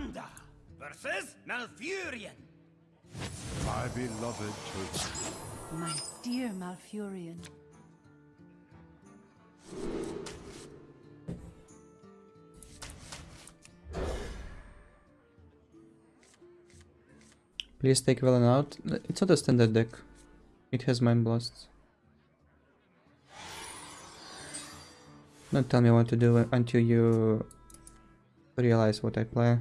Miranda versus Malfurion. My beloved children. My dear Malfurion. Please take Velen out. It's not a standard deck. It has Mind Blasts. Don't tell me what to do until you realize what I play.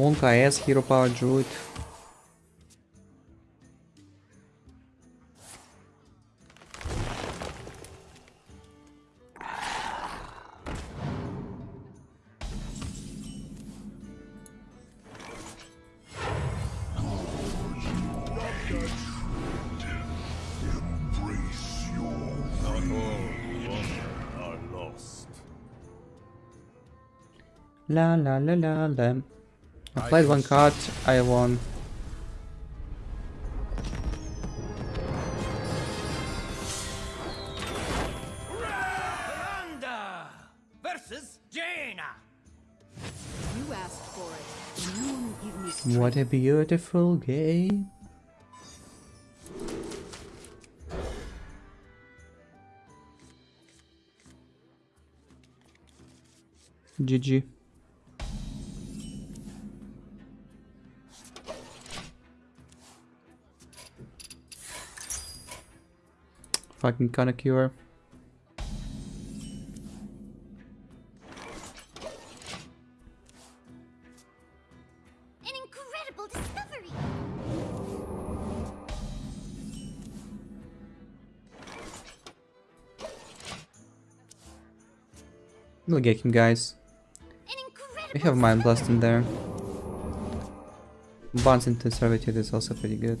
Monka S, Hero Power Druid. La la la la la. I played one card, I won. Miranda versus Jaina. You asked for it. You give me strength. What a beautiful game. GG. Fucking Conocure. An incredible discovery! We'll get him, guys. We have Mind Blast in there. Bounce into Servitude is also pretty good.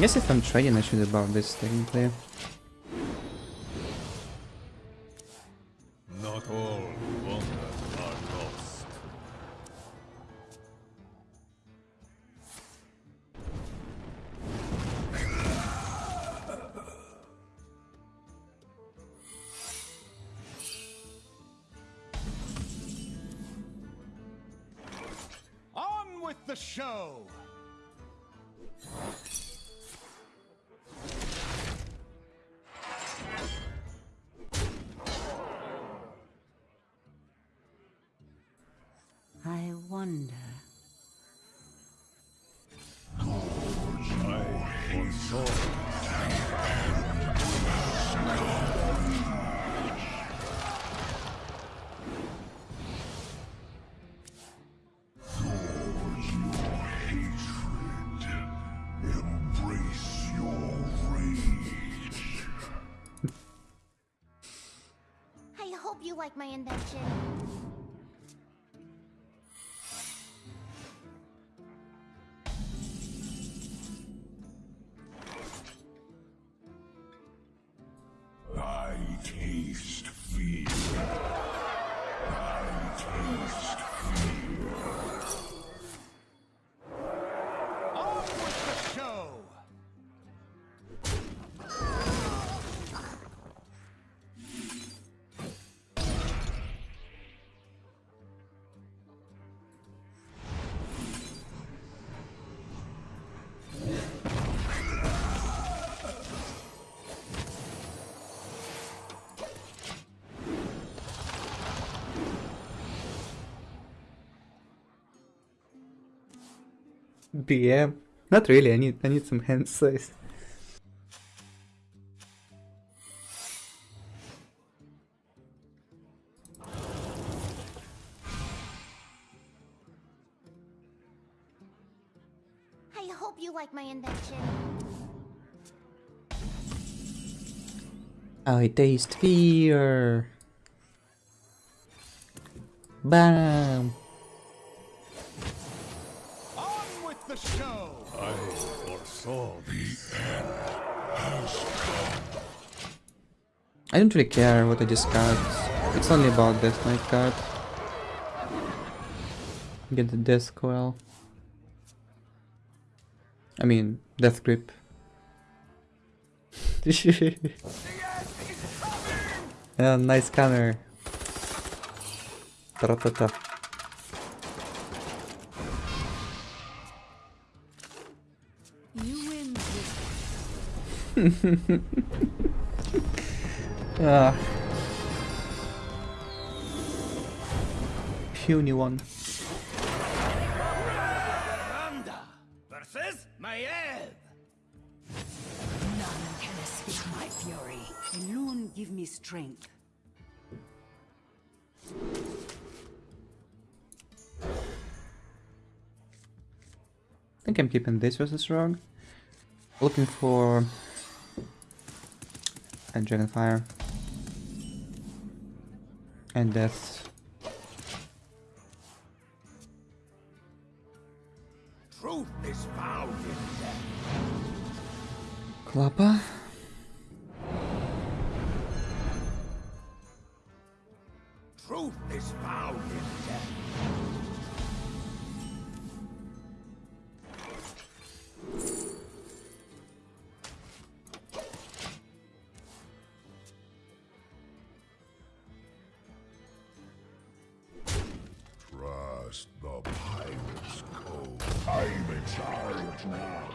I guess if I'm trading, I should about this technically. Not all wonder are lost. On with the show! Hope you like my invention. BM. Not really, I need I need some hand size. I hope you like my invention. I taste fear. Bam. I don't really care what I just got. It's only about Death Knight card. Get the Death Coil. I mean, Death Grip. yeah, nice counter. Ta-ra-ta-ta. You win this Ah. Puny one. Randa versus Maiev. None can escape my fury. Alone give me strength. I think I'm keeping this versus Rogue. Looking for a Dragonfire. And Death. Truth is found in death. Klappa. Now.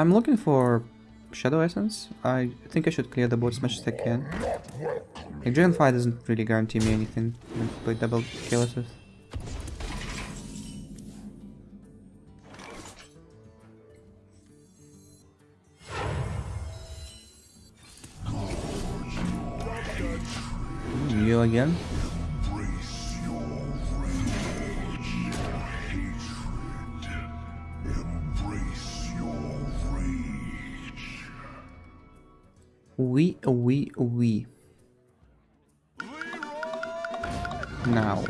I'm looking for Shadow Essence. I think I should clear the board as much as I can. Like, Dragonfire doesn't really guarantee me anything you play double Chaoses. You again? We, we, we. Now.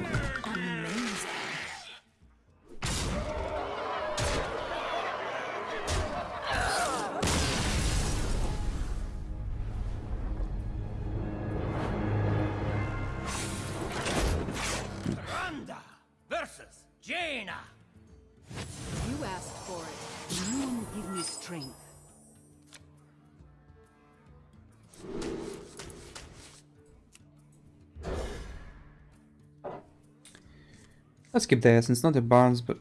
Let's keep the essence, not a Barnes, but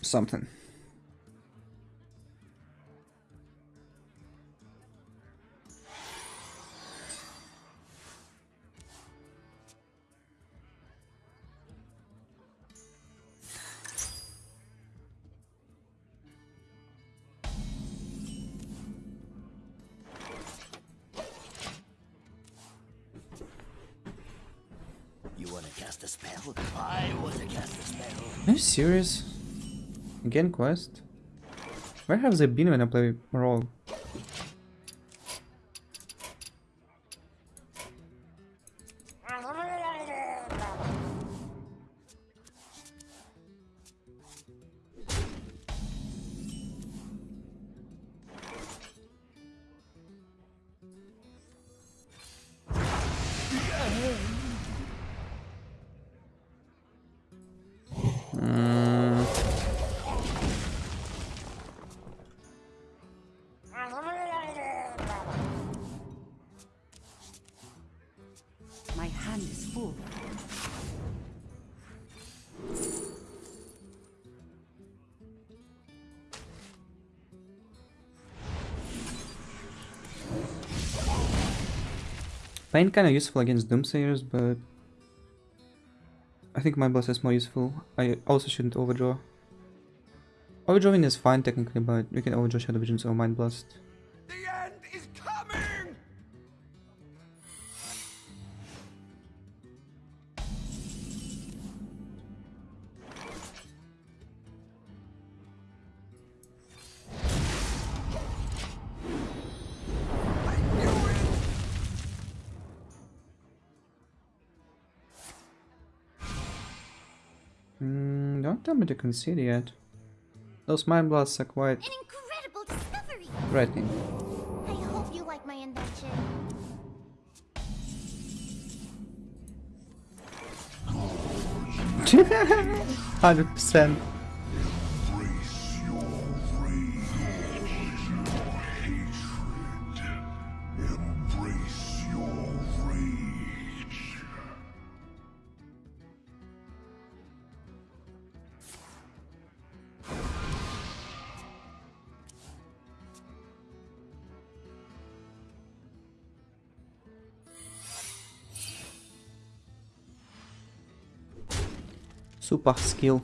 something. Serious? Again quest? Where have they been when I play role? Pain kinda useful against Doomsayers, but I think my boss is more useful. I also shouldn't overdraw. Overdrawing is fine technically, but we can overdraw Shadow Visions or Mind Blast. Don't tell me to concede yet. Those Mind Blasts are quite An incredible discovery! threatening. I hope you like my invention. Hundred percent. Super skill.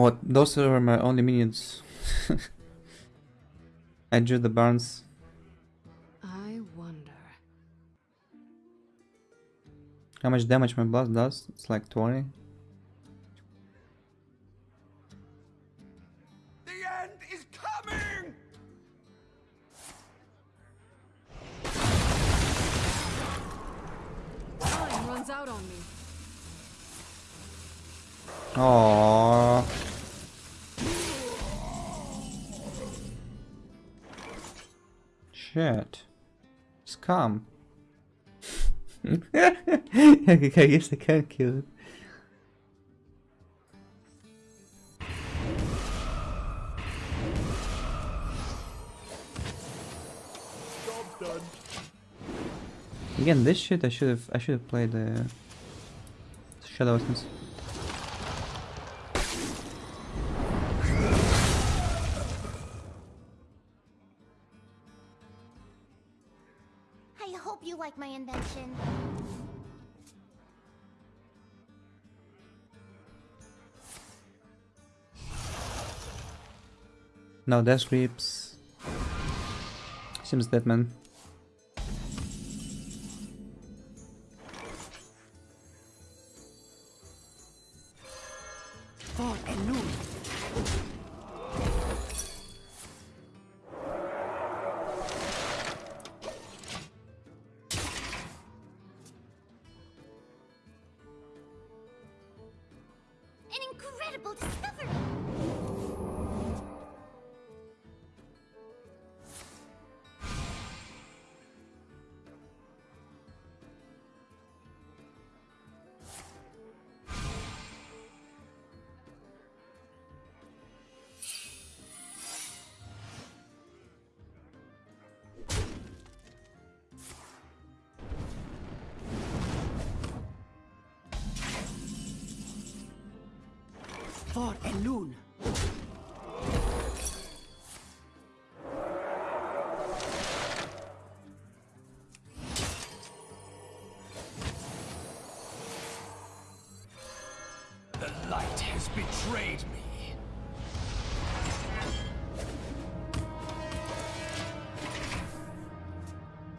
What? Those are my only minions. I drew the Barnes. I wonder. How much damage my blast does? It's like 20. Scum. I guess I can't kill it. Again, this shit I should have I should have played the Shadow Essence. No death grips. Seems dead man. Elune. An incredible discovery! For Elune. The light has betrayed me.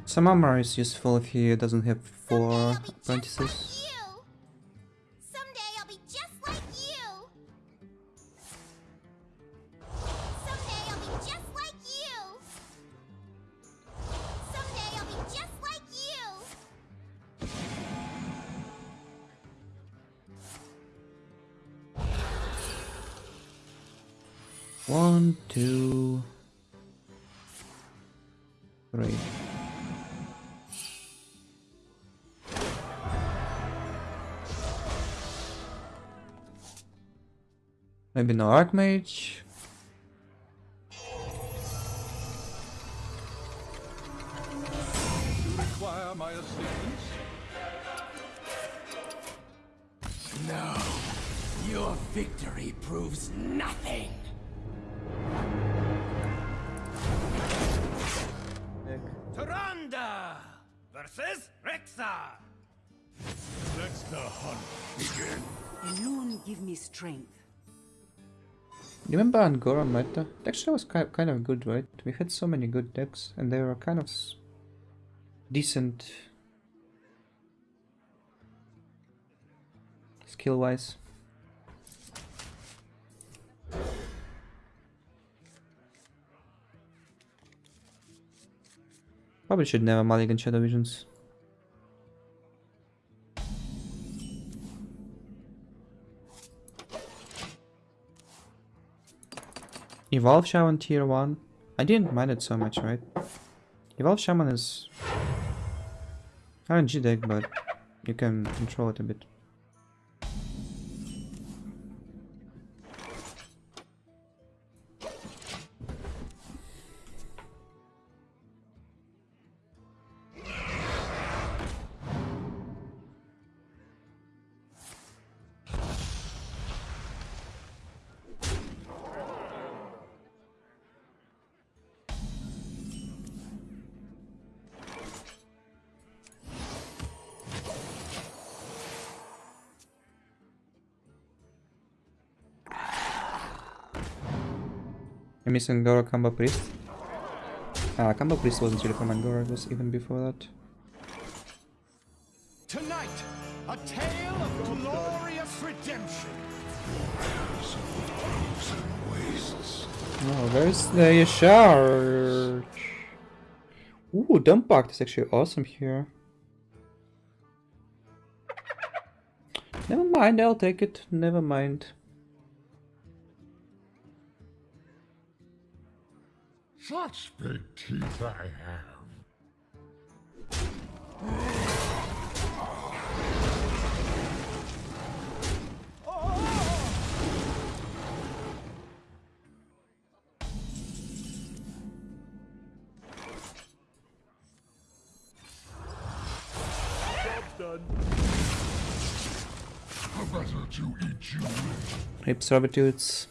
Some armor is useful if he doesn't have four I'll be just apprentices. One, two, three. Maybe no Archmage. Give me strength. Remember Un'Goro meta? Actually was ki kind of good, right? We had so many good decks, and they were kind of decent skill-wise. Probably should never mulligan Shadow Visions. Evolve Shaman tier 1. I didn't mind it so much, right? Evolve Shaman is RNG deck, but you can control it a bit. I'm missing Un'Goro Combo Priest. Ah, Combo Priest wasn't really from Un'Goro, it was even before that. Tonight, a tale of glorious redemption. Oh, where's the charge? Ooh, Dump Pact is actually awesome here. Never mind, I'll take it. Never mind. Such big teeth I have. Job's done. Better to eat you Servitudes.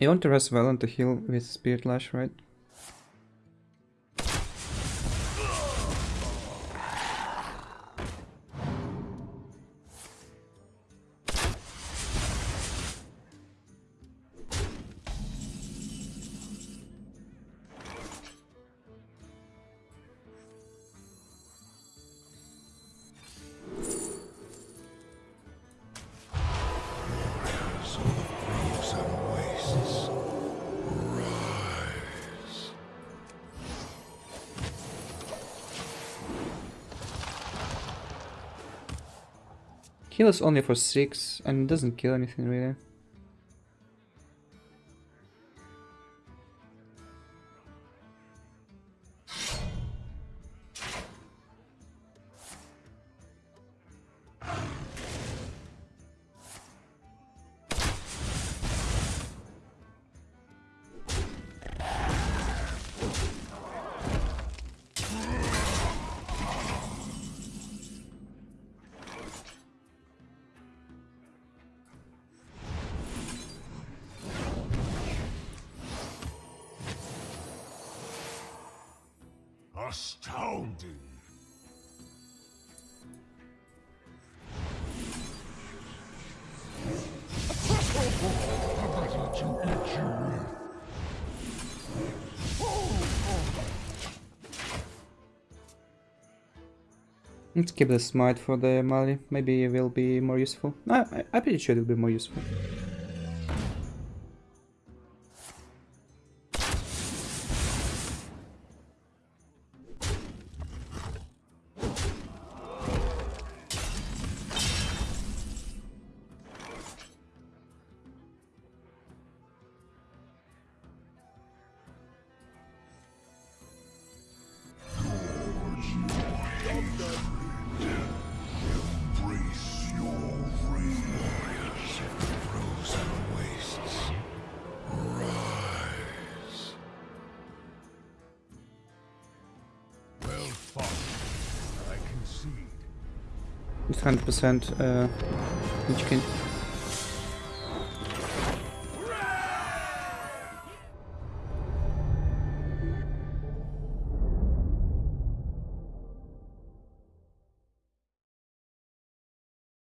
You want to rest well on the heal with Spirit Lash, right? Heals only for 6 and it doesn't kill anything really. Astounding. Let's keep the smite for the Mali. Maybe it will be more useful. I, I, I'm pretty sure it will be more useful. 100% uh, Lich King.